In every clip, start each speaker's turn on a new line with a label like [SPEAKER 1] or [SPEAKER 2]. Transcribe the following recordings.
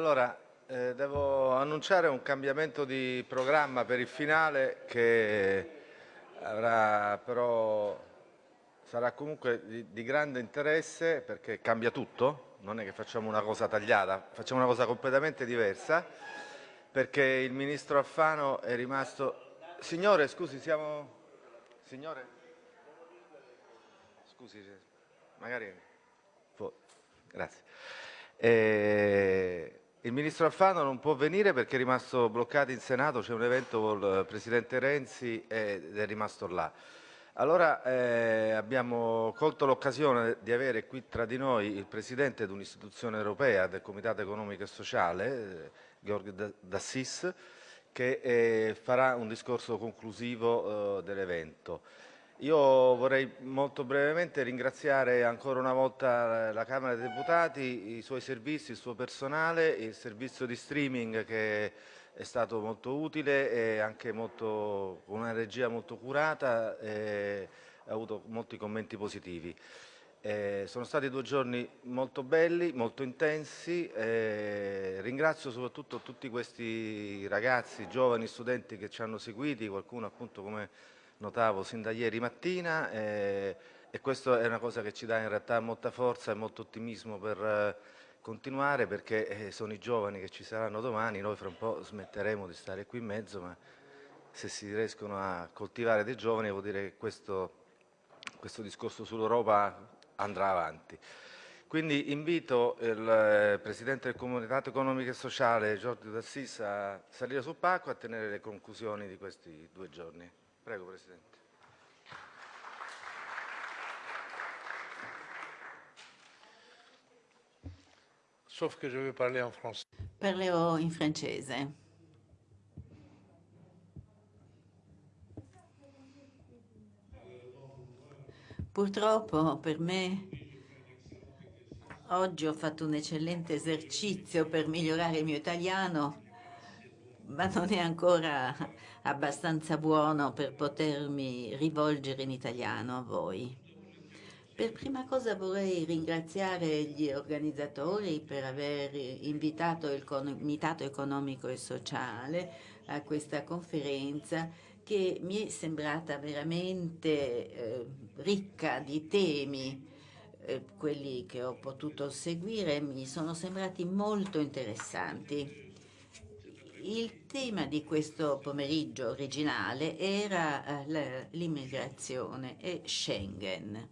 [SPEAKER 1] Allora, eh, devo annunciare un cambiamento di programma per il finale che avrà però sarà comunque di, di, grande interesse perché cambia tutto, non è che facciamo una cosa tagliata, facciamo una cosa completamente diversa perché il ministro Alfano è rimasto... Signore, scusi, siamo... Signore? Scusi, magari... Grazie. Eh, il ministro Alfano non può venire perché è rimasto bloccato in Senato, c'è un evento con il Presidente Renzi ed è rimasto là. Allora eh, abbiamo colto l'occasione di avere qui tra di noi il Presidente di un'istituzione europea del Comitato Economico e Sociale, eh, Georg Dassis, che eh, farà un discorso conclusivo eh, dell'evento. Io vorrei molto brevemente ringraziare ancora una volta la Camera dei Deputati, i suoi servizi, il suo personale, il servizio di streaming che è stato molto utile e anche molto, con una regia molto curata e ha avuto molti commenti positivi. Eh, sono stati due giorni molto belli, molto intensi, eh, ringrazio soprattutto tutti questi ragazzi, giovani studenti che ci hanno seguiti, qualcuno appunto come notavo sin da ieri mattina eh, e questa è una cosa che ci dà in realtà molta forza e molto ottimismo per eh, continuare perché eh, sono i giovani che ci saranno domani, noi fra un po' smetteremo di stare qui in mezzo, ma se si riescono a coltivare dei giovani vuol dire che questo, questo discorso sull'Europa andrà avanti. Quindi invito il eh, Presidente del Comitato Economico e Sociale, Giorgio D'Assis, a salire sul palco e a tenere le conclusioni di questi due giorni. Prego, Presidente.
[SPEAKER 2] Sauf que je vais parler en français.
[SPEAKER 3] Parlerò in francese. Purtroppo per me oggi ho fatto un eccellente esercizio per migliorare il mio italiano, ma non è ancora abbastanza buono per potermi rivolgere in italiano a voi. Per prima cosa vorrei ringraziare gli organizzatori per aver invitato il Comitato Economico e Sociale a questa conferenza che mi è sembrata veramente eh, ricca di temi. Eh, quelli che ho potuto seguire mi sono sembrati molto interessanti. Il tema di questo pomeriggio originale era eh, l'immigrazione e Schengen.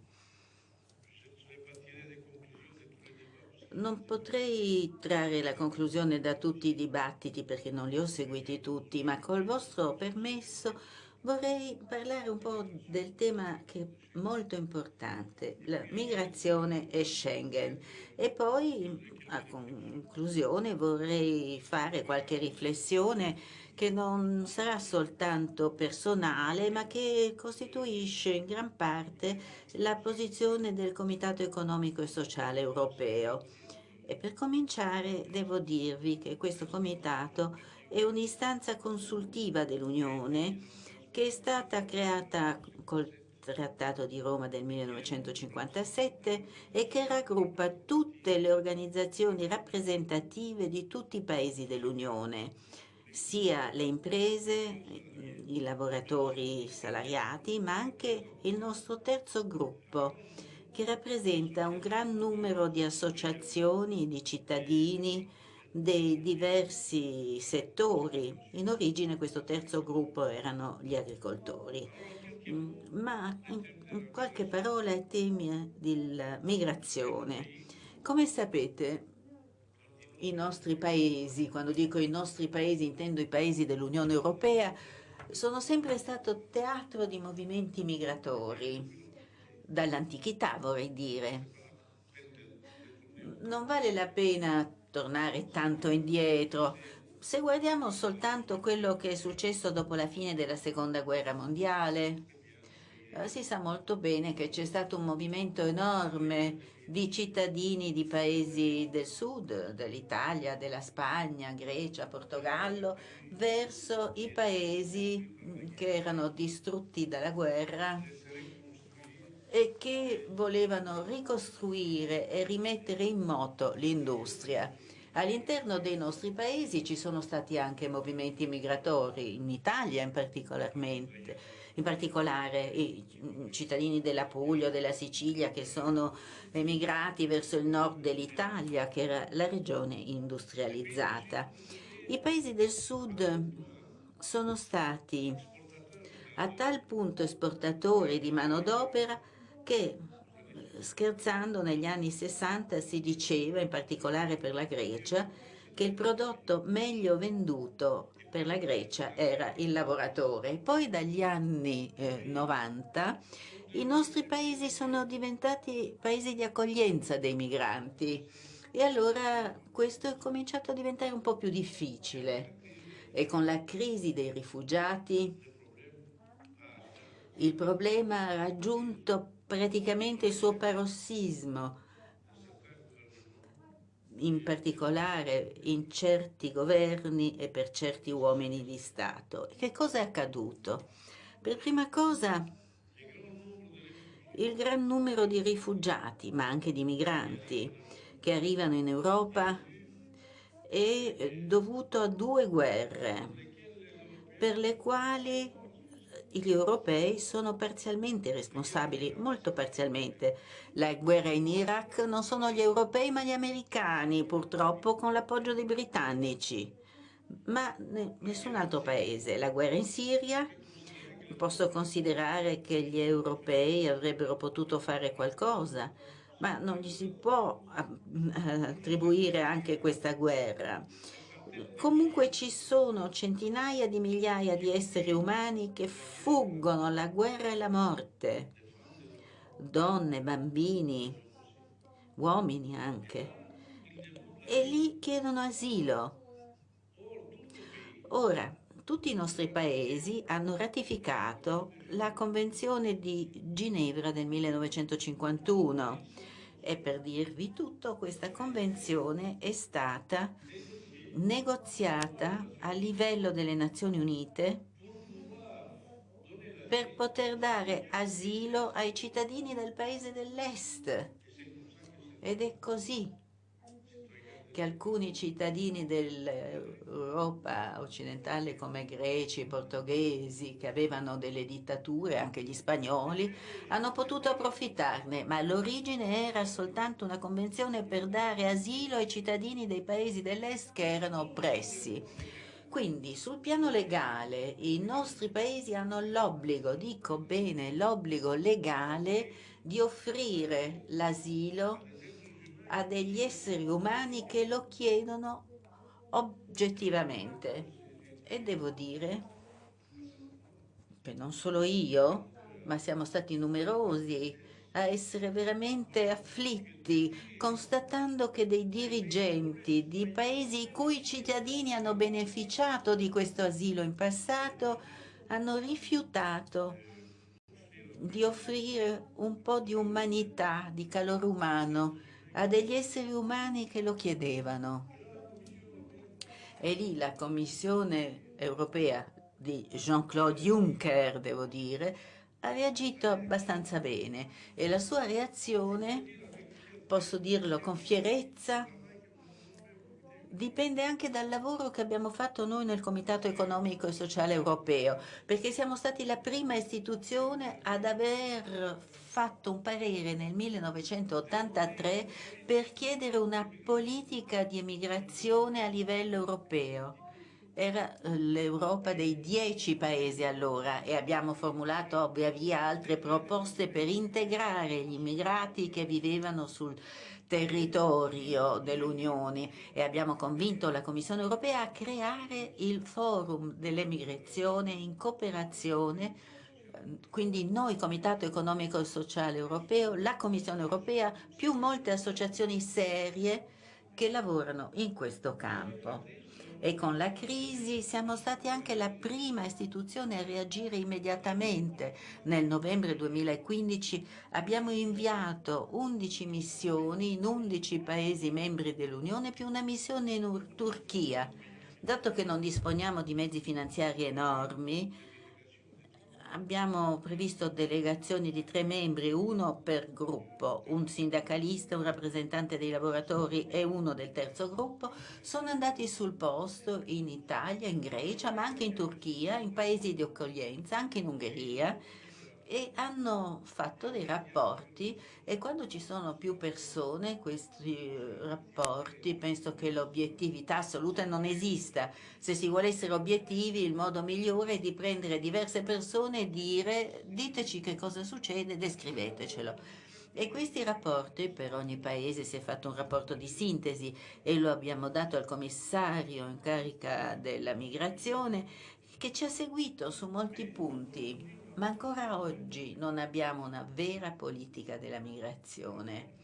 [SPEAKER 3] Non potrei trarre la conclusione da tutti i dibattiti perché non li ho seguiti tutti, ma col vostro permesso vorrei parlare un po' del tema che è molto importante, la migrazione e Schengen. E poi a conclusione vorrei fare qualche riflessione che non sarà soltanto personale, ma che costituisce in gran parte la posizione del Comitato Economico e Sociale Europeo. E per cominciare devo dirvi che questo comitato è un'istanza consultiva dell'Unione che è stata creata col Trattato di Roma del 1957 e che raggruppa tutte le organizzazioni rappresentative di tutti i paesi dell'Unione, sia le imprese, i lavoratori salariati, ma anche il nostro terzo gruppo, che rappresenta un gran numero di associazioni, di cittadini, dei diversi settori. In origine questo terzo gruppo erano gli agricoltori. Mm, ma in qualche parola ai temi della migrazione. Come sapete, i nostri paesi, quando dico i nostri paesi intendo i paesi dell'Unione Europea, sono sempre stato teatro di movimenti migratori, dall'antichità vorrei dire. Non vale la pena tornare tanto indietro, se guardiamo soltanto quello che è successo dopo la fine della seconda guerra mondiale, eh, si sa molto bene che c'è stato un movimento enorme di cittadini di paesi del sud, dell'Italia, della Spagna, Grecia, Portogallo, verso i paesi che erano distrutti dalla guerra e che volevano ricostruire e rimettere in moto l'industria. All'interno dei nostri paesi ci sono stati anche movimenti migratori, in Italia in, in particolare i cittadini della Puglia o della Sicilia che sono emigrati verso il nord dell'Italia, che era la regione industrializzata. I paesi del sud sono stati a tal punto esportatori di manodopera che scherzando negli anni 60 si diceva, in particolare per la Grecia, che il prodotto meglio venduto per la Grecia era il lavoratore. Poi dagli anni eh, 90 i nostri paesi sono diventati paesi di accoglienza dei migranti e allora questo è cominciato a diventare un po' più difficile e con la crisi dei rifugiati il problema ha raggiunto praticamente il suo parossismo, in particolare in certi governi e per certi uomini di Stato. Che cosa è accaduto? Per prima cosa il gran numero di rifugiati, ma anche di migranti, che arrivano in Europa è dovuto a due guerre per le quali gli europei sono parzialmente responsabili, molto parzialmente. La guerra in Iraq non sono gli europei ma gli americani, purtroppo con l'appoggio dei britannici, ma nessun altro paese. La guerra in Siria, posso considerare che gli europei avrebbero potuto fare qualcosa, ma non gli si può attribuire anche questa guerra. Comunque ci sono centinaia di migliaia di esseri umani che fuggono la guerra e la morte, donne, bambini, uomini anche, e lì chiedono asilo. Ora, tutti i nostri paesi hanno ratificato la Convenzione di Ginevra del 1951 e per dirvi tutto, questa convenzione è stata negoziata a livello delle Nazioni Unite per poter dare asilo ai cittadini del paese dell'Est. Ed è così che alcuni cittadini dell'Europa occidentale come greci, portoghesi, che avevano delle dittature, anche gli spagnoli, hanno potuto approfittarne, ma l'origine era soltanto una convenzione per dare asilo ai cittadini dei paesi dell'Est che erano oppressi. Quindi sul piano legale i nostri paesi hanno l'obbligo, dico bene, l'obbligo legale di offrire l'asilo a degli esseri umani che lo chiedono oggettivamente. E devo dire che non solo io, ma siamo stati numerosi a essere veramente afflitti, constatando che dei dirigenti di paesi i cui cittadini hanno beneficiato di questo asilo in passato hanno rifiutato di offrire un po' di umanità, di calore umano a degli esseri umani che lo chiedevano. E lì la Commissione europea di Jean-Claude Juncker, devo dire, ha reagito abbastanza bene e la sua reazione, posso dirlo con fierezza, dipende anche dal lavoro che abbiamo fatto noi nel Comitato Economico e Sociale Europeo, perché siamo stati la prima istituzione ad aver fatto un parere nel 1983 per chiedere una politica di emigrazione a livello europeo. Era l'Europa dei dieci paesi allora e abbiamo formulato via via altre proposte per integrare gli immigrati che vivevano sul territorio dell'Unione e abbiamo convinto la Commissione europea a creare il forum dell'emigrazione in cooperazione quindi noi Comitato Economico e Sociale Europeo, la Commissione Europea, più molte associazioni serie che lavorano in questo campo e con la crisi siamo stati anche la prima istituzione a reagire immediatamente. Nel novembre 2015 abbiamo inviato 11 missioni in 11 Paesi membri dell'Unione più una missione in Turchia. Dato che non disponiamo di mezzi finanziari enormi, abbiamo previsto delegazioni di tre membri, uno per gruppo, un sindacalista, un rappresentante dei lavoratori e uno del terzo gruppo, sono andati sul posto in Italia, in Grecia, ma anche in Turchia, in paesi di accoglienza, anche in Ungheria, e hanno fatto dei rapporti e quando ci sono più persone questi eh, rapporti penso che l'obiettività assoluta non esista. Se si vuole essere obiettivi il modo migliore è di prendere diverse persone e dire diteci che cosa succede, descrivetecelo. E questi rapporti per ogni paese si è fatto un rapporto di sintesi e lo abbiamo dato al commissario in carica della migrazione che ci ha seguito su molti punti ma ancora oggi non abbiamo una vera politica della migrazione.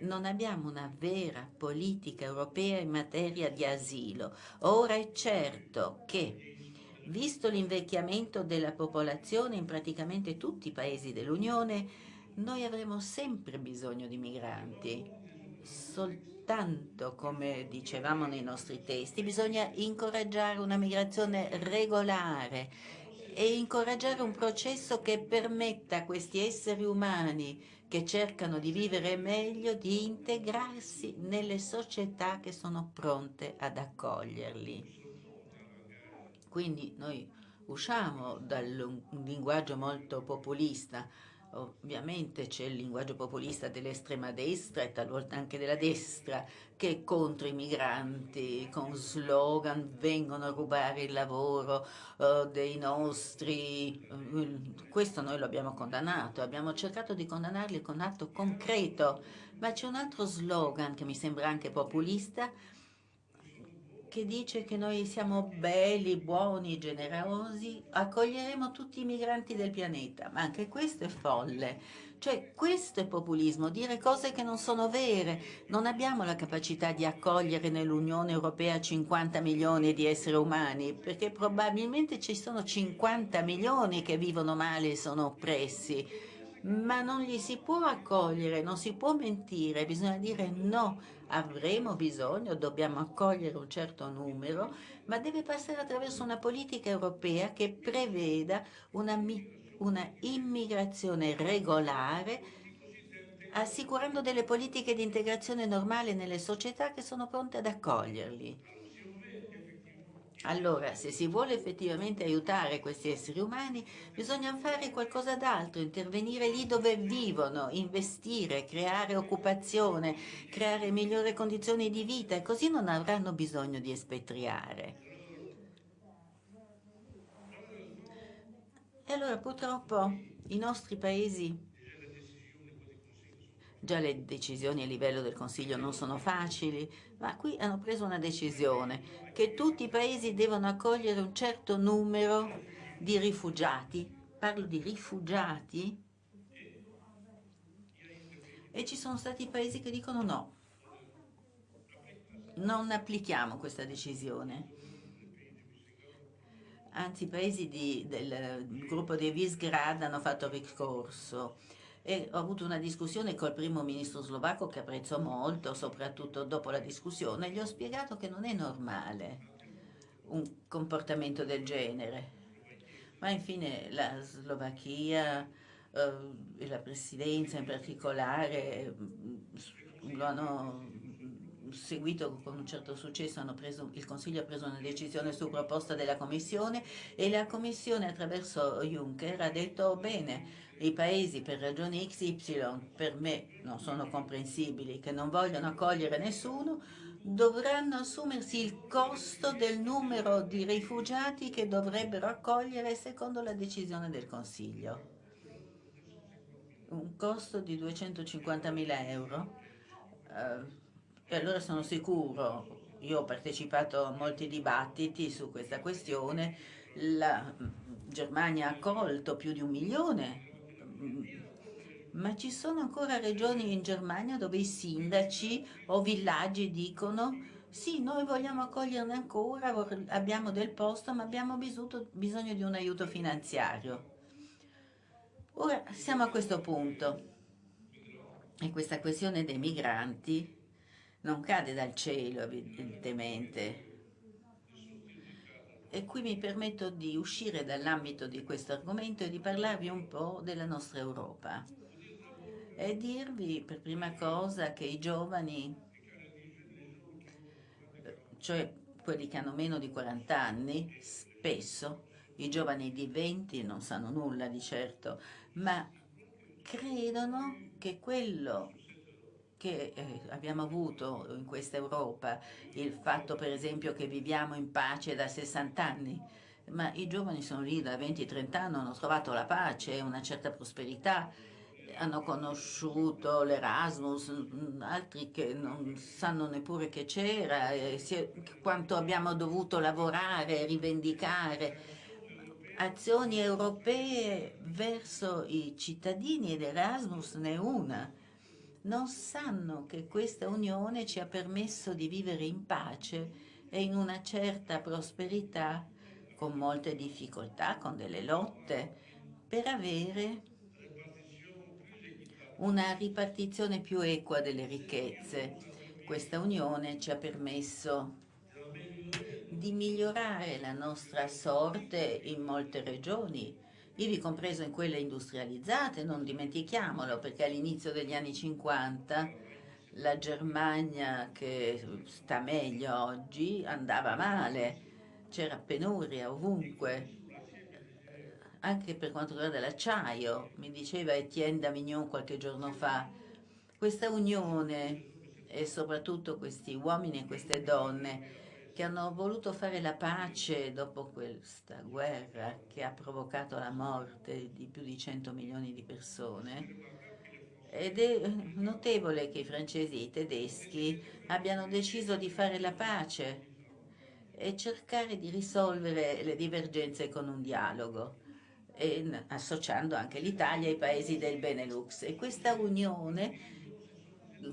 [SPEAKER 3] Non abbiamo una vera politica europea in materia di asilo. Ora è certo che, visto l'invecchiamento della popolazione in praticamente tutti i paesi dell'Unione, noi avremo sempre bisogno di migranti. Soltanto, come dicevamo nei nostri testi, bisogna incoraggiare una migrazione regolare e incoraggiare un processo che permetta a questi esseri umani che cercano di vivere meglio di integrarsi nelle società che sono pronte ad accoglierli. Quindi noi usciamo dal linguaggio molto populista, Ovviamente c'è il linguaggio populista dell'estrema destra e talvolta anche della destra che è contro i migranti, con slogan vengono a rubare il lavoro uh, dei nostri... Uh, questo noi lo abbiamo condannato, abbiamo cercato di condannarli con atto concreto, ma c'è un altro slogan che mi sembra anche populista, che dice che noi siamo belli, buoni, generosi, accoglieremo tutti i migranti del pianeta, ma anche questo è folle. Cioè questo è populismo, dire cose che non sono vere. Non abbiamo la capacità di accogliere nell'Unione Europea 50 milioni di esseri umani, perché probabilmente ci sono 50 milioni che vivono male e sono oppressi ma non li si può accogliere, non si può mentire, bisogna dire no, avremo bisogno, dobbiamo accogliere un certo numero, ma deve passare attraverso una politica europea che preveda una, una immigrazione regolare assicurando delle politiche di integrazione normale nelle società che sono pronte ad accoglierli. Allora, se si vuole effettivamente aiutare questi esseri umani, bisogna fare qualcosa d'altro, intervenire lì dove vivono, investire, creare occupazione, creare migliori condizioni di vita e così non avranno bisogno di espatriare. E allora purtroppo i nostri paesi Già le decisioni a livello del Consiglio non sono facili, ma qui hanno preso una decisione che tutti i paesi devono accogliere un certo numero di rifugiati. Parlo di rifugiati. E ci sono stati paesi che dicono no, non applichiamo questa decisione. Anzi, i paesi di, del gruppo di Visgrad hanno fatto ricorso e ho avuto una discussione col primo ministro slovacco che apprezzo molto, soprattutto dopo la discussione, gli ho spiegato che non è normale un comportamento del genere. Ma infine la Slovacchia eh, e la presidenza in particolare mm, lo hanno seguito con un certo successo, preso, il Consiglio ha preso una decisione su proposta della Commissione e la Commissione attraverso Juncker ha detto bene, i paesi per ragioni XY per me non sono comprensibili, che non vogliono accogliere nessuno, dovranno assumersi il costo del numero di rifugiati che dovrebbero accogliere secondo la decisione del Consiglio. Un costo di 250.000 euro. Uh, e allora sono sicuro, io ho partecipato a molti dibattiti su questa questione, la Germania ha accolto più di un milione ma ci sono ancora regioni in Germania dove i sindaci o villaggi dicono sì, noi vogliamo accoglierne ancora, abbiamo del posto, ma abbiamo bisogno di un aiuto finanziario. Ora siamo a questo punto e questa questione dei migranti non cade dal cielo, evidentemente. E qui mi permetto di uscire dall'ambito di questo argomento e di parlarvi un po' della nostra Europa. E dirvi per prima cosa che i giovani, cioè quelli che hanno meno di 40 anni, spesso, i giovani di 20 non sanno nulla di certo, ma credono che quello che eh, abbiamo avuto in questa Europa, il fatto per esempio che viviamo in pace da 60 anni, ma i giovani sono lì da 20-30 anni, hanno trovato la pace, una certa prosperità, hanno conosciuto l'Erasmus, mm, altri che non sanno neppure che c'era, quanto abbiamo dovuto lavorare, rivendicare. Azioni europee verso i cittadini ed Erasmus ne è una non sanno che questa unione ci ha permesso di vivere in pace e in una certa prosperità, con molte difficoltà, con delle lotte, per avere una ripartizione più equa delle ricchezze. Questa unione ci ha permesso di migliorare la nostra sorte in molte regioni, ivi compreso in quelle industrializzate, non dimentichiamolo, perché all'inizio degli anni 50 la Germania, che sta meglio oggi, andava male, c'era penuria ovunque, anche per quanto riguarda l'acciaio, mi diceva Etienne Davignon qualche giorno fa, questa unione e soprattutto questi uomini e queste donne che hanno voluto fare la pace dopo questa guerra che ha provocato la morte di più di 100 milioni di persone. Ed è notevole che i francesi e i tedeschi abbiano deciso di fare la pace e cercare di risolvere le divergenze con un dialogo, associando anche l'Italia ai paesi del Benelux. E questa unione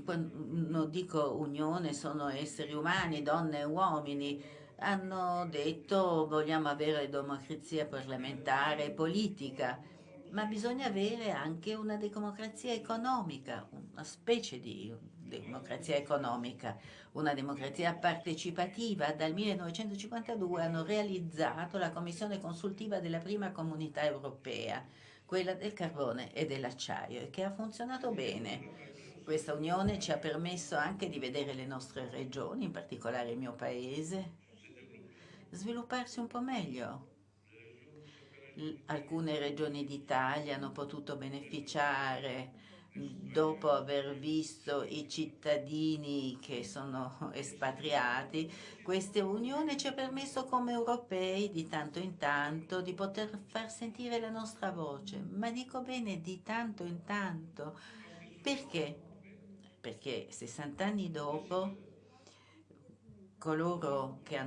[SPEAKER 3] quando dico unione, sono esseri umani, donne e uomini, hanno detto vogliamo avere democrazia parlamentare e politica, ma bisogna avere anche una democrazia economica, una specie di democrazia economica, una democrazia partecipativa. Dal 1952 hanno realizzato la commissione consultiva della prima comunità europea, quella del carbone e dell'acciaio, e che ha funzionato bene questa unione ci ha permesso anche di vedere le nostre regioni, in particolare il mio paese, svilupparsi un po' meglio. Alcune regioni d'Italia hanno potuto beneficiare dopo aver visto i cittadini che sono espatriati, questa unione ci ha permesso come europei di tanto in tanto di poter far sentire la nostra voce, ma dico bene di tanto in tanto, perché? Perché 60 anni dopo coloro che,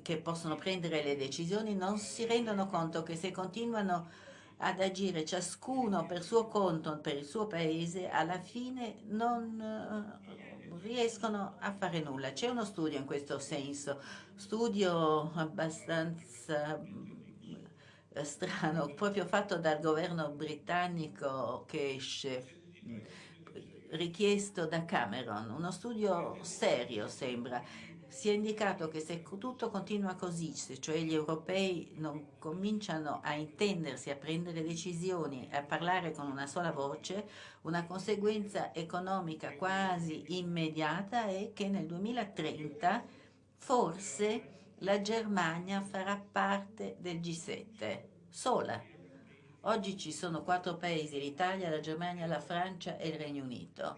[SPEAKER 3] che possono prendere le decisioni non si rendono conto che se continuano ad agire ciascuno per suo conto, per il suo paese, alla fine non uh, riescono a fare nulla. C'è uno studio in questo senso, studio abbastanza eh, strano, proprio fatto dal governo britannico che esce richiesto da Cameron, uno studio serio sembra. Si è indicato che se tutto continua così, se cioè gli europei non cominciano a intendersi, a prendere decisioni, a parlare con una sola voce, una conseguenza economica quasi immediata è che nel 2030 forse la Germania farà parte del G7, sola. Oggi ci sono quattro paesi, l'Italia, la Germania, la Francia e il Regno Unito.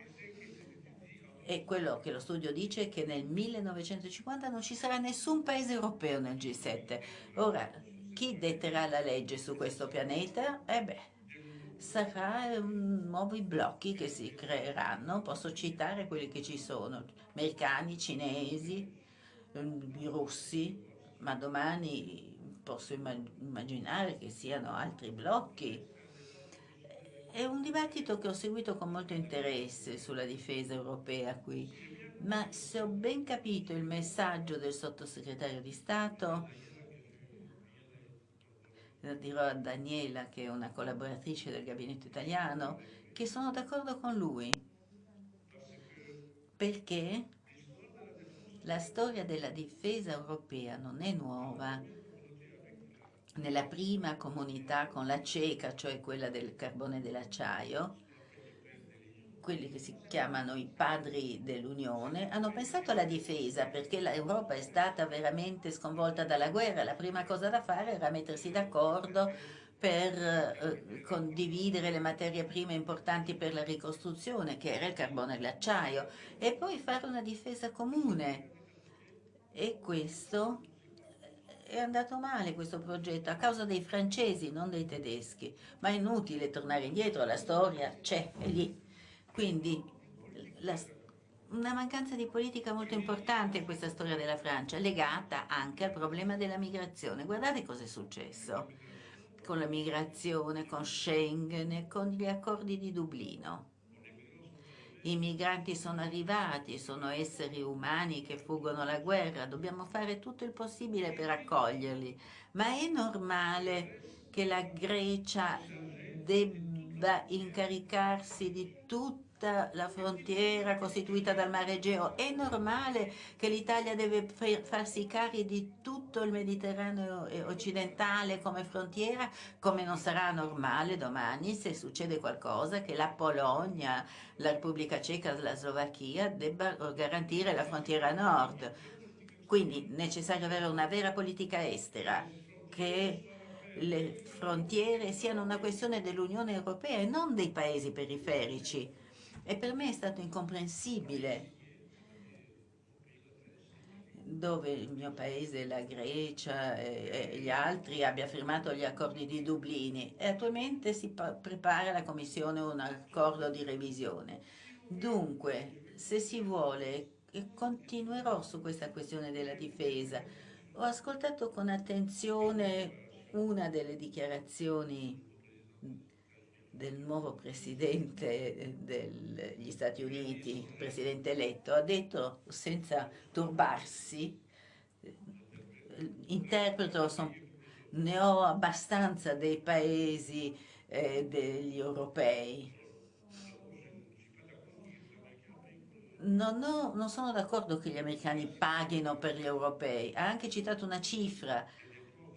[SPEAKER 3] E quello che lo studio dice è che nel 1950 non ci sarà nessun paese europeo nel G7. Ora, chi detterà la legge su questo pianeta? Eh beh, sarà nuovi blocchi che si creeranno, posso citare quelli che ci sono, americani, cinesi, i russi, ma domani posso immaginare che siano altri blocchi. È un dibattito che ho seguito con molto interesse sulla difesa europea qui, ma se ho ben capito il messaggio del sottosegretario di Stato, lo dirò a Daniela, che è una collaboratrice del gabinetto italiano, che sono d'accordo con lui, perché La storia della difesa europea non è nuova. Nella prima comunità con la CECA, cioè quella del carbone dell'acciaio, quelli che si chiamano i padri dell'Unione, hanno pensato alla difesa perché l'Europa è stata veramente sconvolta dalla guerra. La prima cosa da fare era mettersi d'accordo per eh, condividere le materie prime importanti per la ricostruzione, che era il carbone e l'acciaio, e poi fare una difesa comune. E questo è andato male questo progetto a causa dei francesi, non dei tedeschi, ma è inutile tornare indietro, la storia c'è, è lì. Quindi la, una mancanza di politica molto importante in questa storia della Francia, legata anche al problema della migrazione. Guardate cosa è successo con la migrazione, con Schengen con gli accordi di Dublino. I migranti sono arrivati, sono esseri umani che fuggono la guerra, dobbiamo fare tutto il possibile per accoglierli, ma è normale che la Grecia debba incaricarsi di tutto tutta la frontiera costituita dal mare Egeo. È normale che l'Italia deve farsi carico di tutto il Mediterraneo occidentale come frontiera, come non sarà normale domani se succede qualcosa che la Polonia, la Repubblica Ceca, la Slovacchia debba garantire la frontiera nord. Quindi è necessario avere una vera politica estera che le frontiere siano una questione dell'Unione Europea e non dei paesi periferici. E per me è stato incomprensibile dove il mio paese, la Grecia e, e gli altri abbia firmato gli accordi di Dublini e attualmente si prepara la Commissione un accordo di revisione. Dunque, se si vuole, continuerò su questa questione della difesa. Ho ascoltato con attenzione una delle dichiarazioni del nuovo presidente degli Stati Uniti, presidente eletto, ha detto senza turbarsi, interpreto, son, ne ho abbastanza dei paesi eh, degli europei. Non, ho, non sono d'accordo che gli americani paghino per gli europei, ha anche citato una cifra,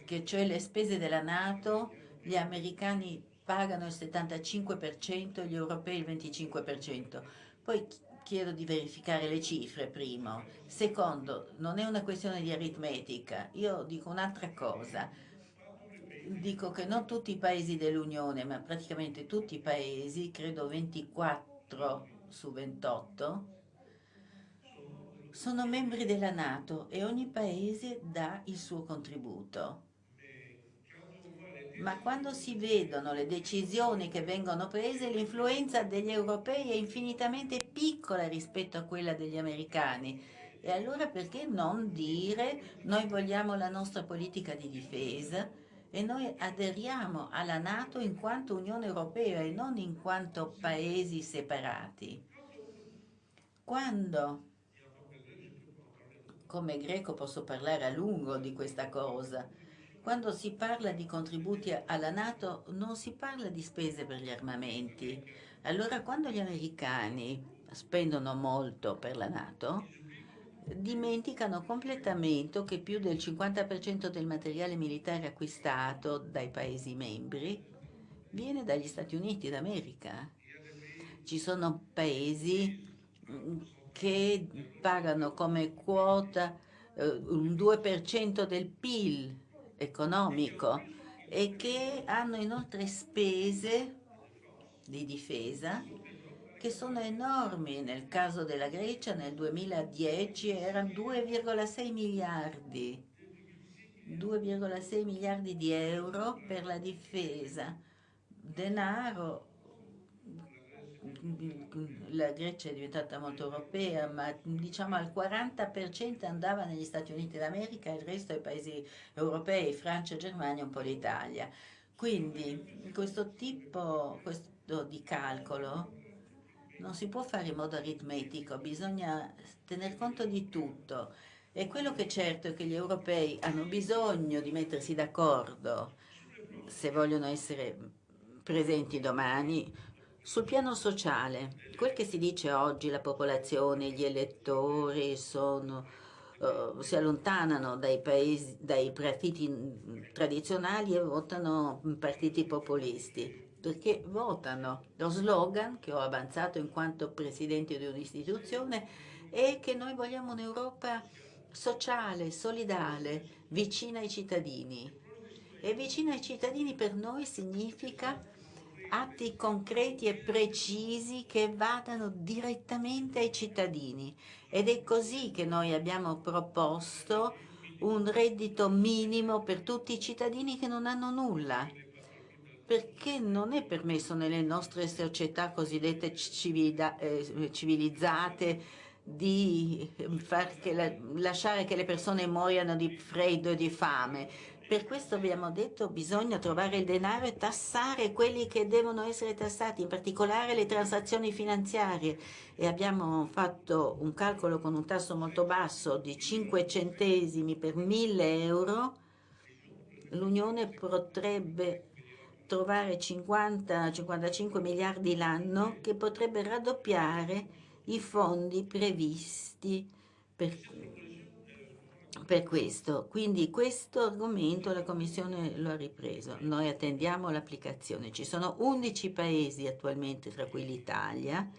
[SPEAKER 3] che cioè le spese della Nato, gli americani pagano il 75% e gli europei il 25%. Poi chiedo di verificare le cifre, primo. Secondo, non è una questione di aritmetica. Io dico un'altra cosa. Dico che non tutti i paesi dell'Unione, ma praticamente tutti i paesi, credo 24 su 28, sono membri della Nato e ogni paese dà il suo contributo ma quando si vedono le decisioni che vengono prese, l'influenza degli europei è infinitamente piccola rispetto a quella degli americani. E allora perché non dire noi vogliamo la nostra politica di difesa e noi aderiamo alla Nato in quanto Unione Europea e non in quanto paesi separati? Quando, come greco posso parlare a lungo di questa cosa, quando si parla di contributi alla Nato non si parla di spese per gli armamenti. Allora quando gli americani spendono molto per la Nato, dimenticano completamente che più del 50% del materiale militare acquistato dai Paesi membri viene dagli Stati Uniti d'America. Ci sono paesi mm, che pagano come quota eh, un 2% del PIL economico e che hanno inoltre spese di difesa che sono enormi. Nel caso della Grecia nel 2010 erano 2,6 miliardi, 2,6 miliardi di euro per la difesa, denaro la Grecia è diventata molto europea, ma diciamo al 40% andava negli Stati Uniti d'America il resto ai paesi europei, Francia, Germania un po' l'Italia. Quindi questo tipo questo di calcolo non si può fare in modo aritmetico, bisogna tener conto di tutto. E quello che è certo è che gli europei hanno bisogno di mettersi d'accordo se vogliono essere presenti domani sul piano sociale, quel che si dice oggi, la popolazione, gli elettori sono uh, si allontanano dai, paesi, dai partiti tradizionali e votano partiti populisti perché votano. Lo slogan che ho avanzato in quanto presidente di un'istituzione è che noi vogliamo un'Europa sociale, solidale, vicina ai cittadini. E vicina ai cittadini per noi significa atti concreti e precisi che vadano direttamente ai cittadini. Ed è così che noi abbiamo proposto un reddito minimo per tutti i cittadini che non hanno nulla perché non è permesso nelle nostre società cosiddette eh, civilizzate di che la, lasciare che le persone muoiano di freddo e di fame. Per questo abbiamo detto che bisogna trovare il denaro e tassare quelli che devono essere tassati, in particolare le transazioni finanziarie. E abbiamo fatto un calcolo con un tasso molto basso di 5 centesimi per 1000 euro. L'Unione potrebbe trovare 50-55 miliardi l'anno che potrebbe raddoppiare i fondi previsti per, per questo. Quindi questo argomento la Commissione lo ha ripreso. Noi attendiamo l'applicazione. Ci sono 11 paesi attualmente, tra cui l'Italia,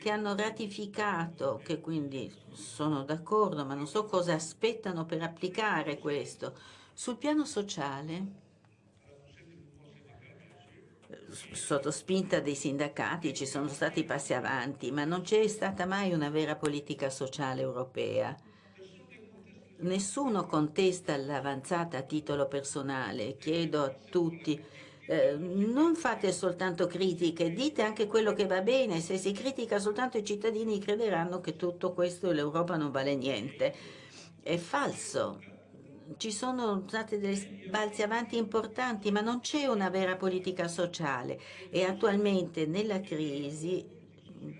[SPEAKER 3] che hanno ratificato, che quindi sono d'accordo, ma non so cosa aspettano per applicare questo. Sul piano sociale sotto spinta dei sindacati ci sono stati passi avanti, ma non c'è stata mai una vera politica sociale europea. Nessuno contesta l'avanzata a titolo personale. Chiedo a tutti, eh, non fate soltanto critiche, dite anche quello che va bene. Se si critica soltanto i cittadini crederanno che tutto questo e l'Europa non vale niente. È falso ci sono stati dei balzi avanti importanti, ma non c'è una vera politica sociale e attualmente nella crisi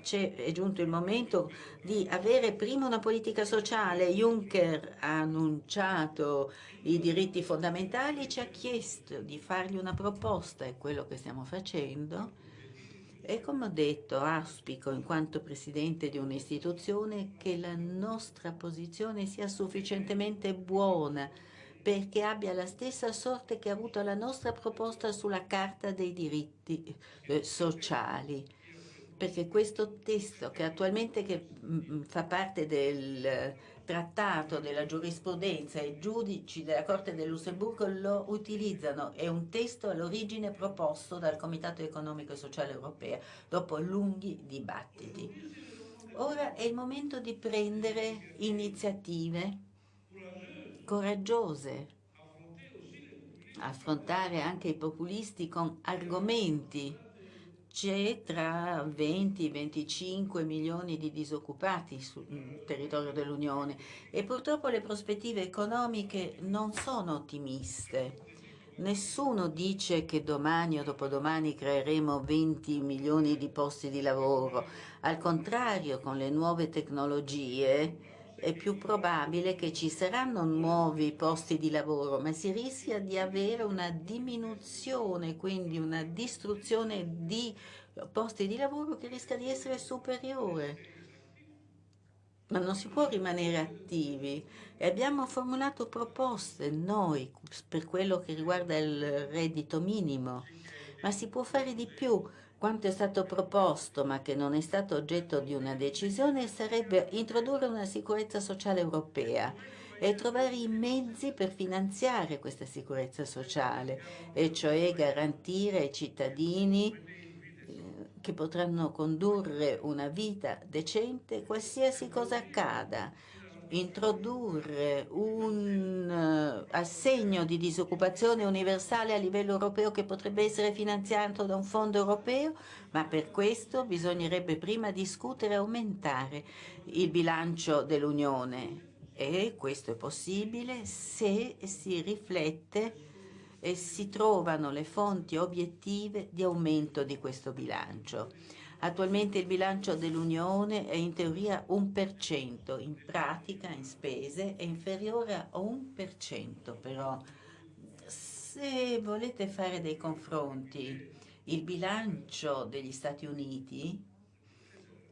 [SPEAKER 3] è giunto il momento di avere prima una politica sociale. Juncker ha annunciato i diritti fondamentali, ci ha chiesto di fargli una proposta, è quello che stiamo facendo. E come ho detto, auspico in quanto Presidente di un'istituzione che la nostra posizione sia sufficientemente buona perché abbia la stessa sorte che ha avuto la nostra proposta sulla Carta dei diritti eh, sociali. Perché questo testo che attualmente che, mh, mm, fa parte del trattato della giurisprudenza i giudici della Corte del Lussemburgo lo utilizzano. È un testo all'origine proposto dal Comitato Economico e Sociale Europeo dopo lunghi dibattiti. Ora è il momento di prendere iniziative coraggiose, affrontare anche i populisti con argomenti c'è tra 20 e 25 milioni di disoccupati sul territorio dell'Unione e purtroppo le prospettive economiche non sono ottimiste. Nessuno dice che domani o dopodomani creeremo 20 milioni di posti di lavoro. Al contrario, con le nuove tecnologie è più probabile che ci saranno nuovi posti di lavoro, ma si rischia di avere una diminuzione, quindi una distruzione di posti di lavoro che rischia di essere superiore. Ma non si può rimanere attivi. E abbiamo formulato proposte noi per quello che riguarda il reddito minimo, ma si può fare di più quanto è stato proposto, ma che non è stato oggetto di una decisione, sarebbe introdurre una sicurezza sociale europea e trovare i mezzi per finanziare questa sicurezza sociale, e cioè garantire ai cittadini eh, che potranno condurre una vita decente qualsiasi cosa accada, introdurre un uh, assegno di disoccupazione universale a livello europeo che potrebbe essere finanziato da un fondo europeo, ma per questo bisognerebbe prima discutere e aumentare il bilancio dell'Unione e questo è possibile se si riflette e si trovano le fonti obiettive di aumento di questo bilancio. Attualmente il bilancio dell'Unione è in teoria un per cento, in pratica, in spese, è inferiore a un per cento, però se volete fare dei confronti, il bilancio degli Stati Uniti,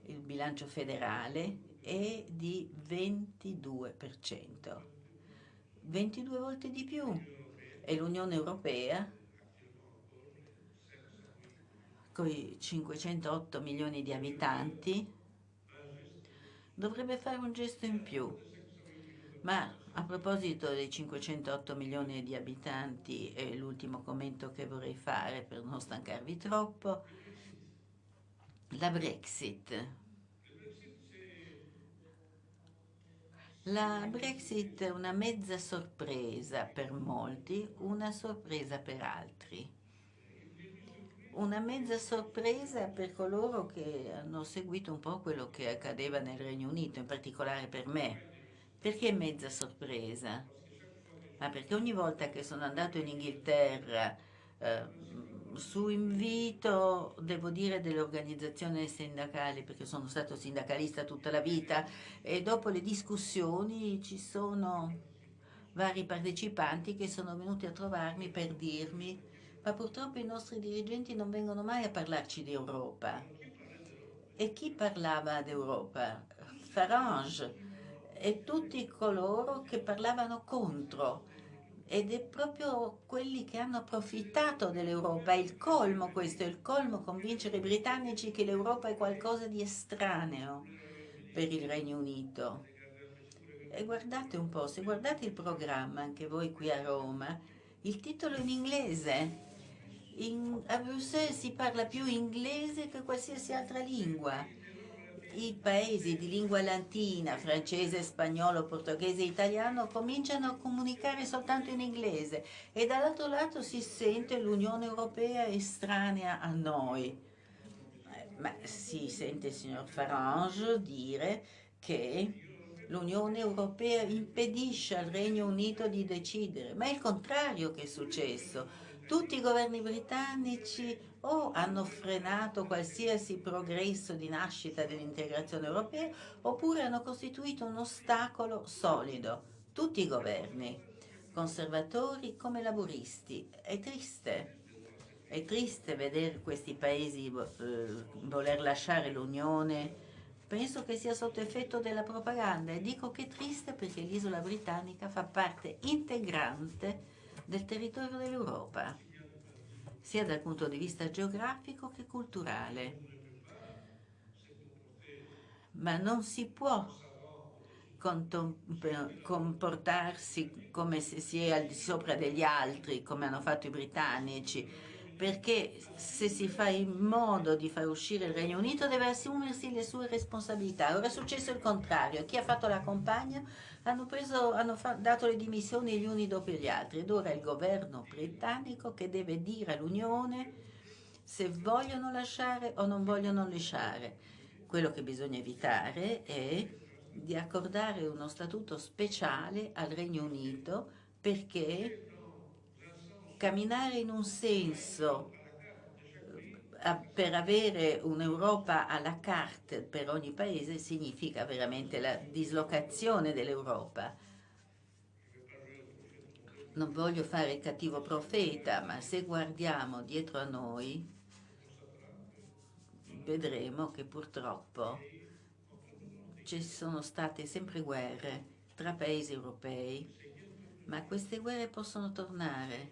[SPEAKER 3] il bilancio federale, è di 22%, 22 volte di più. E l'Unione Europea, con i 508 milioni di abitanti, dovrebbe fare un gesto in più. Ma a proposito dei 508 milioni di abitanti, è l'ultimo commento che vorrei fare per non stancarvi troppo, la Brexit. La Brexit è una mezza sorpresa per molti, una sorpresa per altri. Una mezza sorpresa per coloro che hanno seguito un po' quello che accadeva nel Regno Unito, in particolare per me. Perché mezza sorpresa? Ma perché ogni volta che sono andato in Inghilterra eh, su invito, devo dire, delle organizzazioni perché sono stato sindacalista tutta la vita, e dopo le discussioni ci sono vari partecipanti che sono venuti a trovarmi per dirmi ma purtroppo i nostri dirigenti non vengono mai a parlarci di Europa. E chi parlava d'Europa? Farage e tutti coloro che parlavano contro ed è proprio quelli che hanno approfittato dell'Europa. È il colmo questo, è il colmo convincere i britannici che l'Europa è qualcosa di estraneo per il Regno Unito. E guardate un po', se guardate il programma, anche voi qui a Roma, il titolo in inglese. In, a Bruxelles si parla più inglese che qualsiasi altra lingua i paesi di lingua latina, francese, spagnolo, portoghese e italiano cominciano a comunicare soltanto in inglese e dall'altro lato si sente l'Unione Europea estranea a noi. Ma si sente il signor Farage dire che l'Unione Europea impedisce al Regno Unito di decidere, ma è il contrario che è successo. Tutti i governi britannici o hanno frenato qualsiasi progresso di nascita dell'integrazione europea oppure hanno costituito un ostacolo solido. Tutti i governi, conservatori come laburisti. È triste. È triste vedere questi paesi eh, voler lasciare l'Unione. Penso che sia sotto effetto della propaganda e dico che è triste perché l'isola britannica fa parte integrante del territorio dell'Europa sia dal punto di vista geografico che culturale. Ma non si può comportarsi come se si è al di sopra degli altri, come hanno fatto i britannici, perché se si fa in modo di far uscire il Regno Unito deve assumersi le sue responsabilità. Ora è successo il contrario, chi ha fatto la compagna hanno, preso, hanno dato le dimissioni gli uni dopo gli altri ed ora è il governo britannico che deve dire all'Unione se vogliono lasciare o non vogliono lasciare. Quello che bisogna evitare è di accordare uno statuto speciale al Regno Unito perché camminare in un senso per avere un'Europa alla carte per ogni paese significa veramente la dislocazione dell'Europa. Non voglio fare il cattivo profeta, ma se guardiamo dietro a noi vedremo che purtroppo ci sono state sempre guerre tra paesi europei, ma queste guerre possono tornare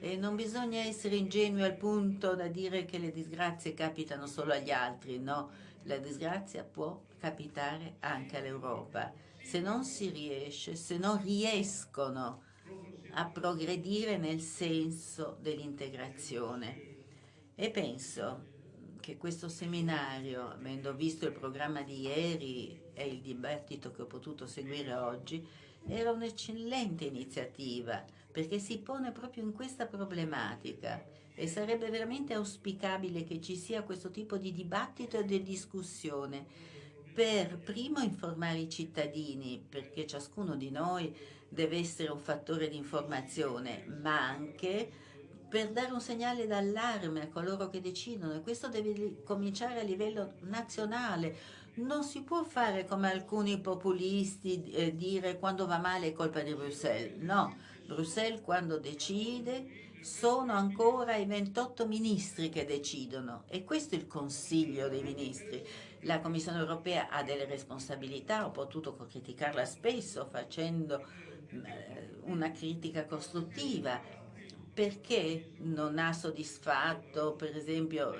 [SPEAKER 3] e non bisogna essere ingenui al punto da dire che le disgrazie capitano solo agli altri, no, la disgrazia può capitare anche all'Europa. Se non si riesce, se non riescono a progredire nel senso dell'integrazione. E penso che questo seminario, avendo visto il programma di ieri e il dibattito che ho potuto seguire oggi, era un'eccellente iniziativa perché si pone proprio in questa problematica. E sarebbe veramente auspicabile che ci sia questo tipo di dibattito e di discussione per primo informare i cittadini, perché ciascuno di noi deve essere un fattore di informazione, ma anche per dare un segnale d'allarme a coloro che decidono. E questo deve cominciare a livello nazionale. Non si può fare come alcuni populisti eh, dire quando va male è colpa di Bruxelles, no Bruxelles quando decide sono ancora i 28 ministri che decidono e questo è il Consiglio dei ministri. La Commissione europea ha delle responsabilità, ho potuto criticarla spesso facendo eh, una critica costruttiva. Perché non ha soddisfatto per esempio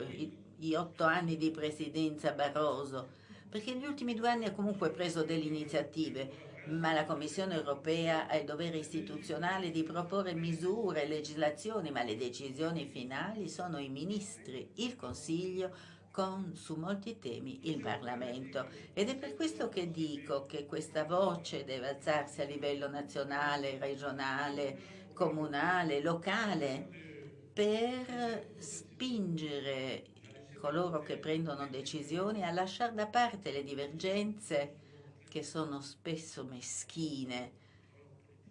[SPEAKER 3] gli otto anni di presidenza Barroso? Perché negli ultimi due anni ha comunque preso delle iniziative ma la Commissione europea ha il dovere istituzionale di proporre misure, legislazioni, ma le decisioni finali sono i ministri, il Consiglio, con su molti temi il Parlamento. Ed è per questo che dico che questa voce deve alzarsi a livello nazionale, regionale, comunale, locale, per spingere coloro che prendono decisioni a lasciare da parte le divergenze che sono spesso meschine,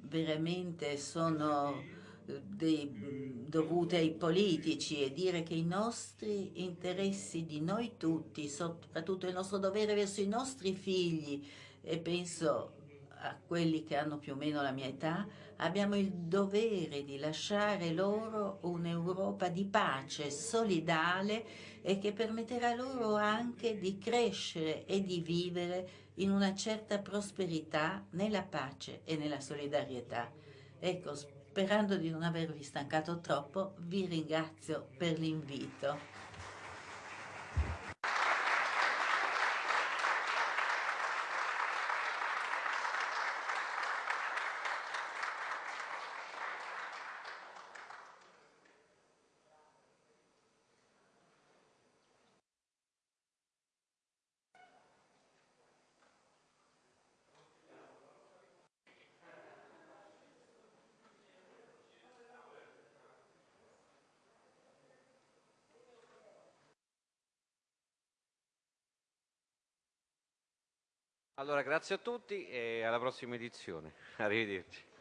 [SPEAKER 3] veramente sono eh, dei, dovute ai politici e dire che i nostri interessi di noi tutti, soprattutto il nostro dovere verso i nostri figli, e penso a quelli che hanno più o meno la mia età, abbiamo il dovere di lasciare loro un'Europa di pace, solidale e che permetterà loro anche di crescere e di vivere in una certa prosperità nella pace e nella solidarietà. Ecco, sperando di non avervi stancato troppo, vi ringrazio per l'invito.
[SPEAKER 4] Allora, grazie a tutti e alla prossima edizione. Arrivederci.